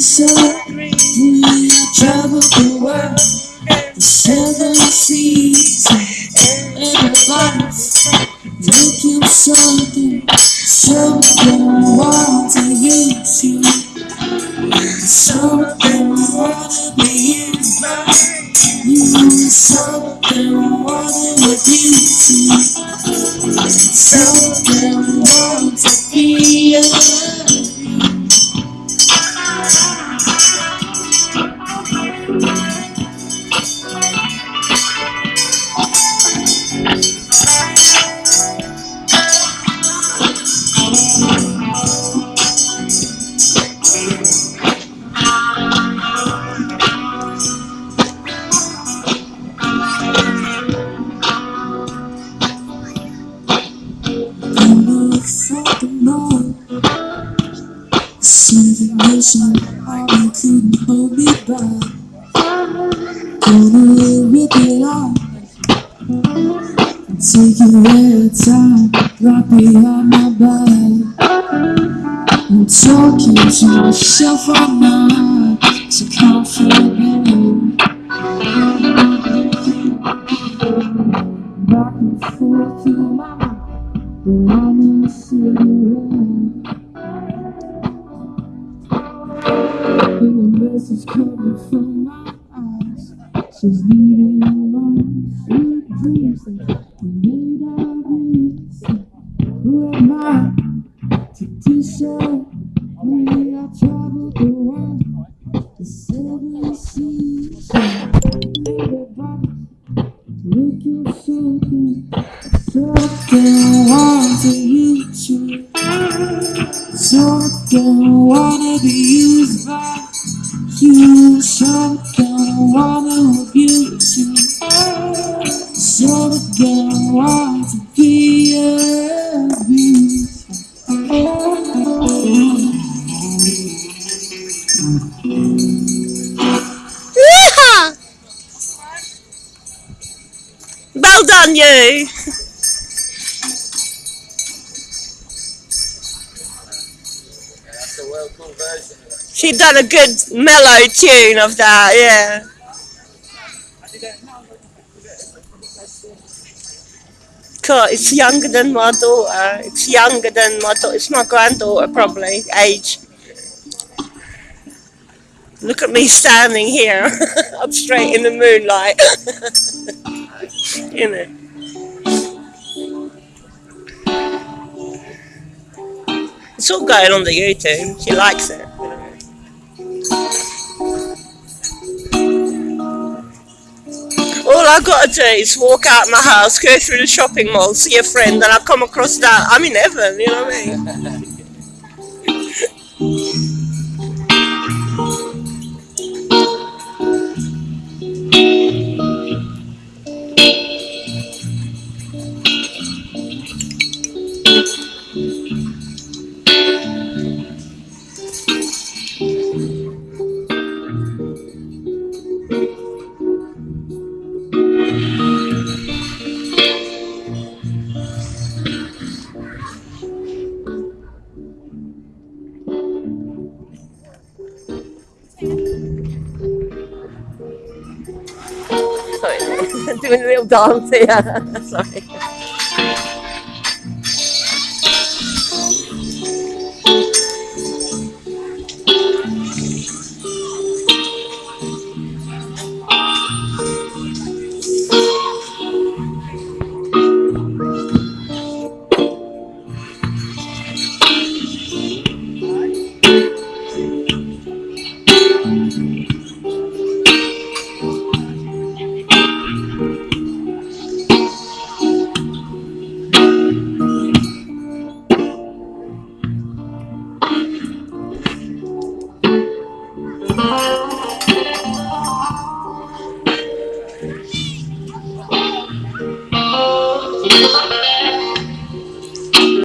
so we travel the world, the seven seas, everybody's looking something, something want to use. You, something want to be used by you, something want to abuse you, something Seven years old, you couldn't hold me back. Gonna rip it off. Take it where it's at, right behind my back. I'm talking to myself all night, so confident. Back and forth to my mind. But I'm in the city message coming from my eyes. Says leaving alone. Sweet dreams that made of this Who am I to disown We I traveled the world The seven seas. Everybody looking something Something want to you Something wanna be used by you Something I wanna abuse you Something want to be abused! Well done, you. A well cool version of that. She done a good mellow tune of that, yeah. Cool, it's younger than my daughter. It's younger than my daughter. It's my granddaughter, probably, age. Look at me standing here, up straight in the moonlight. you know. It's all going on the YouTube. She likes it. All I gotta do is walk out my house, go through the shopping mall, see a friend, and I come across that. I'm in heaven, you know what I mean? doing a little dance here. Sorry.